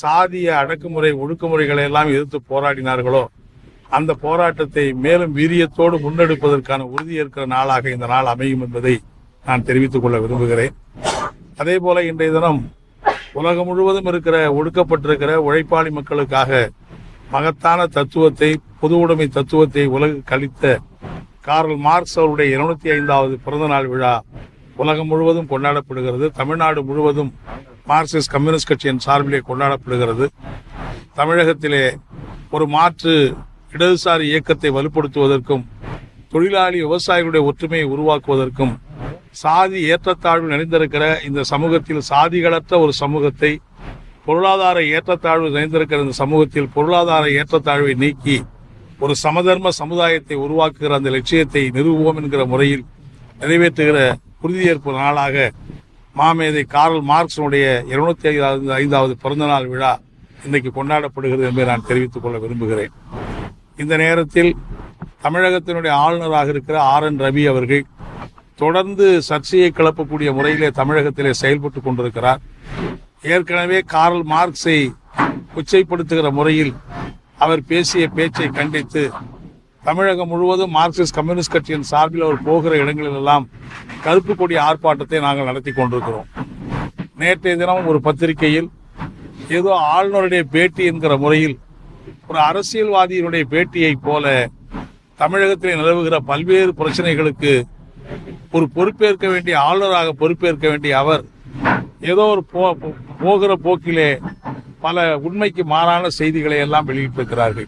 சாதிய அடக்குமுறை ஒடுக்குமுறைகளை எல்லாம் எதிர்த்து போராடினார்களோ அந்த போராட்டத்தை மேலும் வீரியத்தோடு முன்னெடுப்பதற்கான உறுதியேற்கிற நாளாக இந்த நாள் அமையும் என்பதை நான் தெரிவித்துக் கொள்ள விரும்புகிறேன். அதே போல இன்றைய தினம் உலகம் முழுவதும் இருக்கிற ஒடுக்கப்பட்டிருக்கிற உழைப்பாளி மக்களுக்காக மகத்தான தத்துவத்தை பொது உடைமை தத்துவத்தை உலக கழித்த கார்ல் மார்க்ஸ் அவருடைய இருநூத்தி ஐந்தாவது பிறந்த நாள் விழா உலகம் முழுவதும் கொண்டாடப்படுகிறது. தமிழ்நாடு முழுவதும் மார்க்சிஸ்ட் கம்யூனிஸ்ட் கட்சியின் சார்பிலே கொண்டாடப்படுகிறது. தமிழகத்திலே ஒரு மாற்று இடதுசாரி இயக்கத்தை வலுப்படுத்துவதற்கும் தொழிலாளி விவசாயிகளுடைய ஒற்றுமையை உருவாக்குவதற்கும் சாதி ஏற்றத்தாழ்வு நிறைந்திருக்கிற இந்த சமூகத்தில் சாதிகளற்ற ஒரு சமூகத்தை பொருளாதார ஏற்றத்தாழ்வு நிறைந்திருக்கிற இந்த சமூகத்தில் பொருளாதார ஏற்றத்தாழ்வை நீக்கி ஒரு சமதர்ம சமுதாயத்தை உருவாக்குகிற அந்த லட்சியத்தை நிறுவுவோம் என்கிற முறையில் நிறைவேற்றுகிற உறுதியேற்பு நாளாக மாமேதை கார்ல் மார்க்ஸனுடைய இருநூத்தி ஐந்தாவது ஐந்தாவது பிறந்தநாள் விழா இன்றைக்கு கொண்டாடப்படுகிறது என்பதை நான் தெரிவித்துக் கொள்ள விரும்புகிறேன். இந்த நேரத்தில் தமிழகத்தினுடைய ஆளுநராக இருக்கிற ஆர் என் ரவி அவர்கள் தொடர்ந்து சர்ச்சையை கிளப்பக்கூடிய முறையிலே தமிழகத்திலே செயல்பட்டு கொண்டிருக்கிறார். ஏற்கனவே கார்ல் மார்க்ஸை உச்சைப்படுத்துகிற முறையில் அவர் பேசிய பேச்சை கண்டித்து தமிழகம் முழுவதும் மார்க்சிஸ்ட் கம்யூனிஸ்ட் கட்சியின் சார்பில் அவர் போகிற இடங்களிலெல்லாம் கருப்பு கொடி ஆர்ப்பாட்டத்தை நாங்கள் நடத்தி கொண்டிருக்கிறோம். நேற்றைய தினம் ஒரு பத்திரிகையில் ஏதோ ஆளுநருடைய பேட்டி என்கிற முறையில் ஒரு அரசியல்வாதியினுடைய பேட்டியைப் போல தமிழகத்தில் நிலவுகிற பல்வேறு பிரச்சனைகளுக்கு ஒரு பொறுப்பேற்க வேண்டிய ஆளுநராக பொறுப்பேற்க வேண்டிய அவர் ஏதோ ஒரு போ- போகிற போக்கிலே பல உண்மைக்கு மாறான செய்திகளை எல்லாம் வெளியிட்டிருக்கிறார்கள்.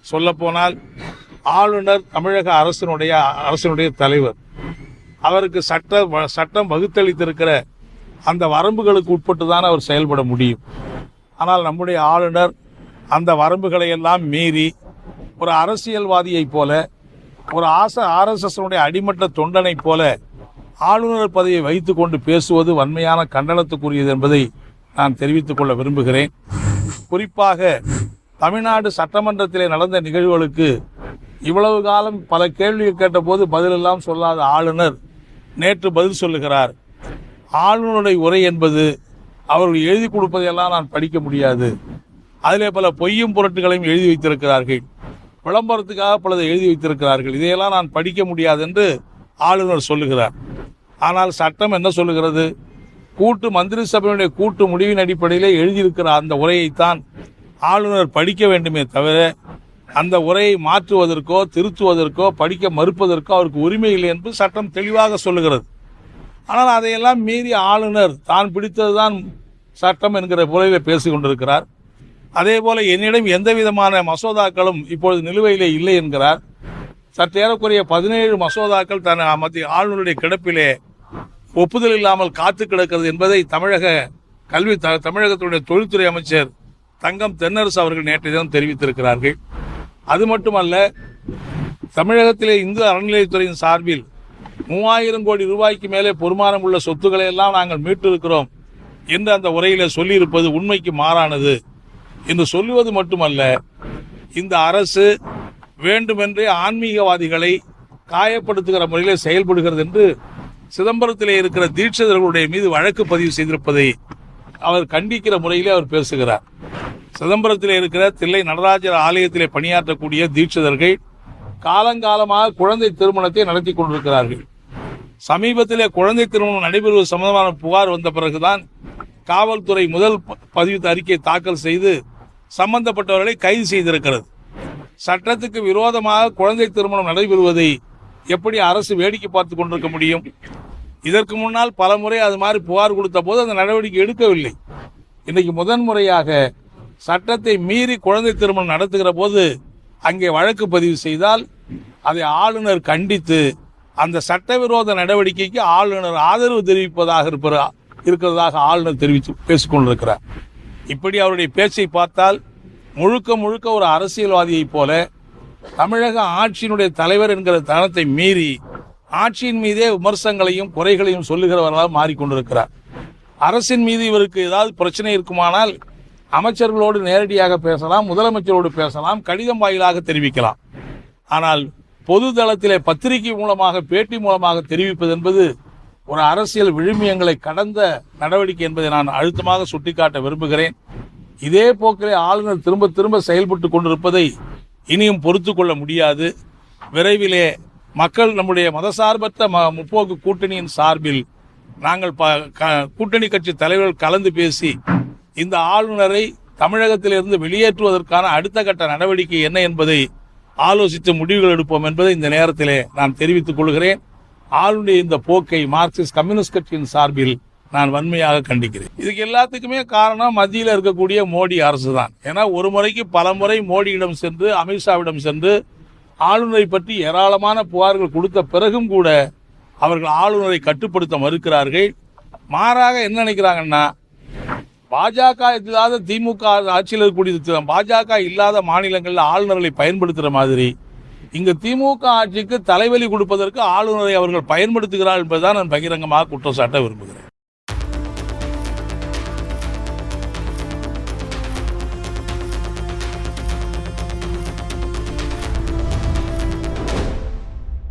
சொல்லப்போனால் ஆளுநர் தமிழக அரசினுடைய அரசினுடைய தலைவர். அவருக்கு சட்ட வ- சட்டம் வகுத்தளித்திருக்கிற அந்த வரம்புகளுக்கு உட்பட்டு தான் அவர் செயல்பட முடியும். ஆனால் நம்முடைய ஆளுநர் அந்த வரம்புகளை எல்லாம் மீறி ஒரு அரசியல்வாதியைப் போல ஒரு ஆச ஆர்எஸ்எஸ்னுடைய அடிமட்ட தொண்டனைப் போல ஆளுநர் பதவியை வைத்து கொண்டு பேசுவது வன்மையான கண்டனத்துக்குரியது என்பதை நான் தெரிவித்துக் கொள்ள விரும்புகிறேன். குறிப்பாக தமிழ்நாடு சட்டமன்றத்திலே நடந்த நிகழ்வுகளுக்கு இவ்வளவு காலம் பல கேள்விகள் கேட்டபோது பதிலெல்லாம் சொல்லாத ஆளுநர் நேற்று பதில் சொல்லுகிறார். ஆளுநருடைய உரை என்பது அவர்கள் எழுதி கொடுப்பதையெல்லாம் நான் படிக்க முடியாது. அதிலே பல பொய்யும் புரட்டுகளையும் எழுதி வைத்திருக்கிறார்கள். விளம்பரத்துக்காக பலதை எழுதி வைத்திருக்கிறார்கள். இதையெல்லாம் நான் படிக்க முடியாது என்று ஆளுநர் சொல்லுகிறார். ஆனால் சட்டம் என்ன சொல்லுகிறது? கூட்டு மந்திரி சபையினுடைய கூட்டு முடிவின் அடிப்படையிலே எழுதியிருக்கிற அந்த உரையைத்தான் ஆளுநர் படிக்க வேண்டுமே தவிர அந்த உரையை மாற்றுவதற்கோ திருத்துவதற்கோ படிக்க மறுப்பதற்கோ அவருக்கு உரிமை இல்லை என்று சட்டம் தெளிவாக சொல்லுகிறது. ஆனால் அதையெல்லாம் மீறி ஆளுநர் தான் பிடித்ததுதான் சட்டம் என்கிற முறையில் பேசி கொண்டிருக்கிறார். அதே போல் என்னிடம் எந்த விதமான மசோதாக்களும் இப்பொழுது நிலுவையிலே இல்லை என்கிறார். சற்றேறக்குறைய பதினேழு மசோதாக்கள் தன் மத்திய ஆளுநருடைய கிடப்பிலே ஒப்புதல் இல்லாமல் காத்து கிடக்கிறது என்பதை தமிழக கல்வி த- தமிழகத்தினுடைய தொழில்துறை அமைச்சர் தங்கம் தென்னரசு அவர்கள் நேற்றைய தினம் தெரிவித்திருக்கிறார்கள். அது மட்டுமல்ல தமிழகத்திலே இந்து அறநிலையத்துறையின் சார்பில் மூவாயிரம் கோடி ரூபாய்க்கு மேலே பொறுமானம் உள்ள சொத்துக்களை எல்லாம் நாங்கள் மீட்டிருக்கிறோம் என்று அந்த உரையில சொல்லியிருப்பது உண்மைக்கு மாறானது என்று சொல்லுவது மட்டுமல்ல இந்த அரசு வேண்டுமென்றே ஆன்மீகவாதிகளை காயப்படுத்துகிற முறையில் செயல்படுகிறது என்று சிதம்பரத்திலே இருக்கிற தீட்சிதர்களுடைய மீது வழக்கு பதிவு செய்திருப்பதை அவர் கண்டிக்கிற முறையிலே அவர் பேசுகிறார். சிதம்பரத்தில் இருக்கிற தில்லை நடராஜர் ஆலயத்திலே பணியாற்றக்கூடிய தீட்சிதர்கள் காலங்காலமாக குழந்தை திருமணத்தை நடத்தி கொண்டிருக்கிறார்கள். சமீபத்திலே குழந்தை திருமணம் நடைபெறுவது சம்பந்தமான புகார் வந்த பிறகுதான் காவல்துறை முதல் பதிவு அறிக்கை தாக்கல் செய்து சம்பந்தப்பட்டவர்களை கைது செய்திருக்கிறது. சட்டத்துக்கு விரோதமாக குழந்தை திருமணம் நடைபெறுவதை எப்படி அரசு வேடிக்கை பார்த்து கொண்டிருக்க முடியும்? இதற்கு முன்னால் பல முறை அது மாதிரி புகார் கொடுத்த போது அந்த நடவடிக்கை எடுக்கவில்லை. இன்னைக்கு முதன்முறையாக சட்டத்தை மீறி குழந்தை திருமணம் நடத்துகிற போது அங்கே வழக்கு பதிவு செய்தால் அதை ஆளுநர் கண்டித்து அந்த சட்டவிரோத நடவடிக்கைக்கு ஆளுநர் ஆதரவு தெரிவிப்பதாக இருப்ப இருக்கிறதாக ஆளுநர் தெரிவித்து பேசிக்கொண்டிருக்கிறார். இப்படி அவருடைய பேச்சை பார்த்தால் முழுக்க முழுக்க ஒரு அரசியல்வாதியைப் போல தமிழக ஆட்சியினுடைய தலைவர் என்கிற தனத்தை மீறி ஆட்சியின் மீதே விமர்சனங்களையும் குறைகளையும் சொல்லுகிறவர்களாக மாறிக்கொண்டிருக்கிறார். அரசின் மீது இவருக்கு ஏதாவது பிரச்சனை இருக்குமானால் அமைச்சர்களோடு நேரடியாக பேசலாம் முதலமைச்சரோடு பேசலாம் கடிதம் வாயிலாக தெரிவிக்கலாம். ஆனால் பொது தளத்திலே பத்திரிகை மூலமாக பேட்டி மூலமாக தெரிவிப்பது என்பது ஒரு அரசியல் விழுமியங்களை கடந்த நடவடிக்கை என்பதை நான் அழுத்தமாக சுட்டிக்காட்ட விரும்புகிறேன். இதே போக்கிலே ஆளுநர் திரும்ப திரும்ப செயல்பட்டு கொண்டிருப்பதை இனியும் பொறுத்து கொள்ள முடியாது. விரைவிலே மக்கள் நம்முடைய மதசார்பற்ற ம முற்போக்கு கூட்டணியின் சார்பில் நாங்கள் ப க- கூட்டணி கட்சி தலைவர்கள் கலந்து பேசி இந்த ஆளுநரை தமிழகத்திலிருந்து வெளியேற்றுவதற்கான அடுத்த கட்ட நடவடிக்கை என்ன என்பதை ஆலோசித்து முடிவுகள் எடுப்போம் என்பதை இந்த நேரத்திலே நான் தெரிவித்துக் கொள்கிறேன். ஆளுநருடைய இந்த போக்கை மார்க்சிஸ்ட் கம்யூனிஸ்ட் கட்சியின் சார்பில் நான் வன்மையாக கண்டிக்கிறேன். இதுக்கு எல்லாத்துக்குமே காரணம் மத்தியில் இருக்கக்கூடிய மோடி அரசு தான் ஏன்னா ஒரு முறைக்கு பல முறை மோடியிடம் சென்று அமித்ஷாவிடம் சென்று ஆளுநரை பற்றி ஏராளமான புகார்கள் கொடுத்த பிறகும் கூட அவர்கள் ஆளுநரை கட்டுப்படுத்த மறுக்கிறார்கள். மாறாக என்ன நினைக்கிறாங்கன்னா பாஜக இல்லாத திமுக ஆட்சியில் இருக்கக்கூடிய பாஜக இல்லாத மாநிலங்களில் ஆளுநர்களை பயன்படுத்துகிற மாதிரி இங்கு திமுக ஆட்சிக்கு தலைவலி கொடுப்பதற்கு ஆளுநரை அவர்கள் பயன்படுத்துகிறார் என்பதுதான் நான் பகிரங்கமாக குற்றம் சாட்ட விரும்புகிறேன்.